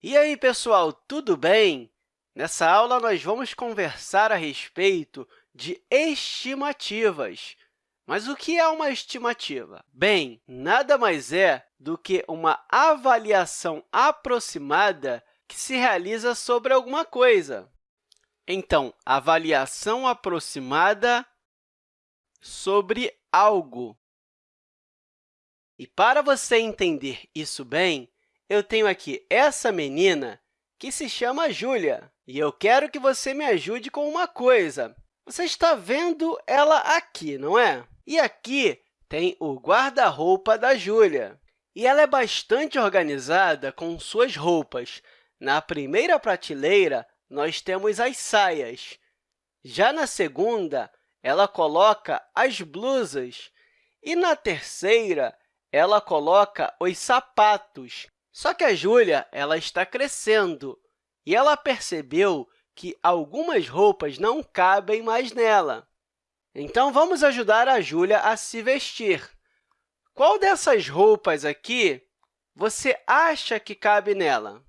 E aí, pessoal, tudo bem? Nessa aula, nós vamos conversar a respeito de estimativas. Mas o que é uma estimativa? Bem, nada mais é do que uma avaliação aproximada que se realiza sobre alguma coisa. Então, avaliação aproximada sobre algo. E para você entender isso bem, eu tenho aqui essa menina que se chama Júlia, e eu quero que você me ajude com uma coisa. Você está vendo ela aqui, não é? E aqui tem o guarda-roupa da Júlia. E ela é bastante organizada com suas roupas. Na primeira prateleira, nós temos as saias. Já na segunda, ela coloca as blusas. E na terceira, ela coloca os sapatos. Só que a Júlia ela está crescendo e ela percebeu que algumas roupas não cabem mais nela. Então, vamos ajudar a Júlia a se vestir. Qual dessas roupas aqui você acha que cabe nela?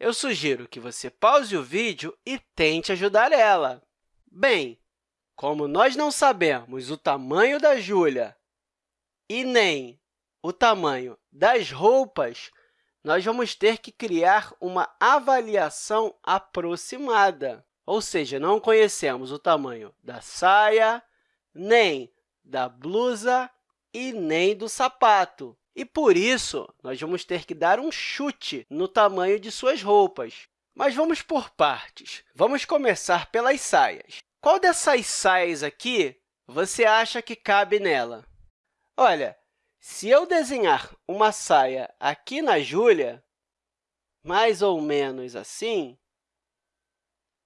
Eu sugiro que você pause o vídeo e tente ajudar ela. Bem, como nós não sabemos o tamanho da Júlia e nem o tamanho das roupas, nós vamos ter que criar uma avaliação aproximada. Ou seja, não conhecemos o tamanho da saia, nem da blusa e nem do sapato. E, por isso, nós vamos ter que dar um chute no tamanho de suas roupas. Mas vamos por partes. Vamos começar pelas saias. Qual dessas saias aqui você acha que cabe nela? Olha, se eu desenhar uma saia aqui na Júlia, mais ou menos assim,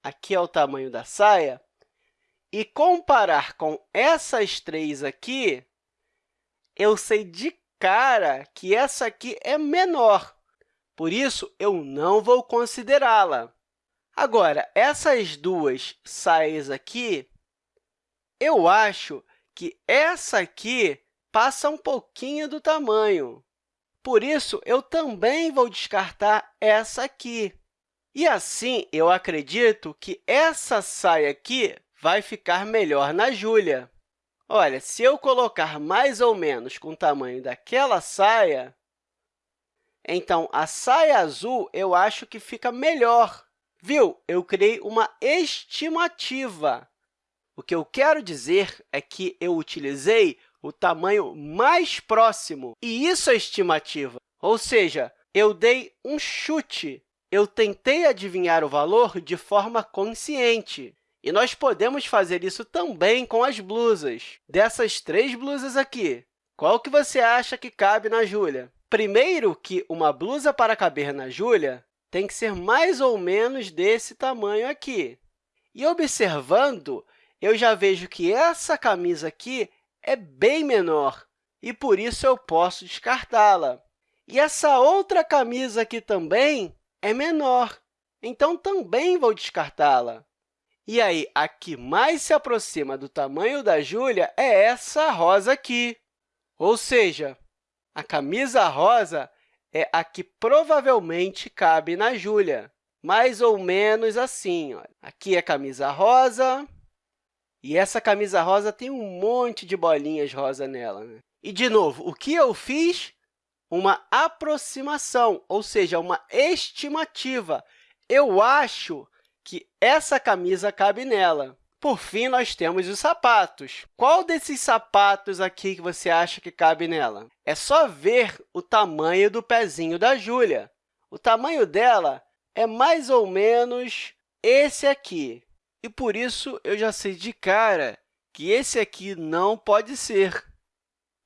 aqui é o tamanho da saia, e comparar com essas três aqui, eu sei de cara que essa aqui é menor. Por isso, eu não vou considerá-la. Agora, essas duas saias aqui, eu acho que essa aqui passa um pouquinho do tamanho. Por isso, eu também vou descartar essa aqui. E assim, eu acredito que essa saia aqui vai ficar melhor na Júlia. Olha, se eu colocar mais ou menos com o tamanho daquela saia, então a saia azul eu acho que fica melhor. Viu? Eu criei uma estimativa. O que eu quero dizer é que eu utilizei o tamanho mais próximo. E isso é estimativa, ou seja, eu dei um chute. Eu tentei adivinhar o valor de forma consciente. E nós podemos fazer isso também com as blusas. Dessas três blusas aqui, qual que você acha que cabe na Júlia? Primeiro, que uma blusa para caber na Júlia tem que ser mais ou menos desse tamanho aqui. E observando, eu já vejo que essa camisa aqui é bem menor, e por isso eu posso descartá-la. E essa outra camisa aqui também é menor, então também vou descartá-la. E aí, a que mais se aproxima do tamanho da Júlia é essa rosa aqui. Ou seja, a camisa rosa é a que provavelmente cabe na Júlia, mais ou menos assim. Olha. Aqui é a camisa rosa, e essa camisa rosa tem um monte de bolinhas rosa nela. Né? E, de novo, o que eu fiz? Uma aproximação, ou seja, uma estimativa. Eu acho que essa camisa cabe nela. Por fim, nós temos os sapatos. Qual desses sapatos aqui que você acha que cabe nela? É só ver o tamanho do pezinho da Júlia. O tamanho dela é mais ou menos esse aqui. E, por isso, eu já sei de cara que esse aqui não pode ser,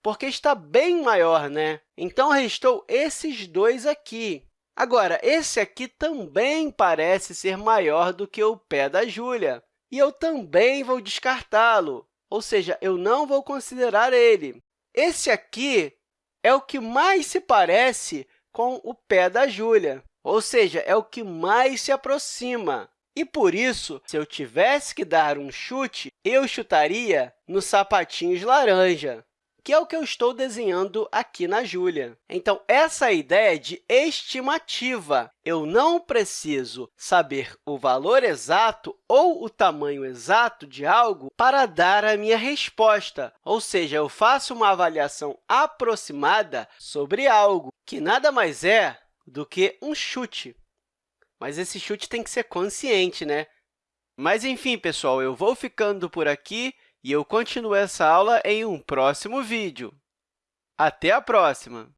porque está bem maior, né? Então, restou esses dois aqui. Agora, esse aqui também parece ser maior do que o pé da Júlia, e eu também vou descartá-lo, ou seja, eu não vou considerar ele. Esse aqui é o que mais se parece com o pé da Júlia, ou seja, é o que mais se aproxima. E, por isso, se eu tivesse que dar um chute, eu chutaria nos sapatinhos laranja. que é o que eu estou desenhando aqui na Júlia. Então, essa é a ideia de estimativa. Eu não preciso saber o valor exato ou o tamanho exato de algo para dar a minha resposta, ou seja, eu faço uma avaliação aproximada sobre algo, que nada mais é do que um chute. Mas esse chute tem que ser consciente, né? Mas, enfim, pessoal, eu vou ficando por aqui e eu continuo essa aula em um próximo vídeo. Até a próxima!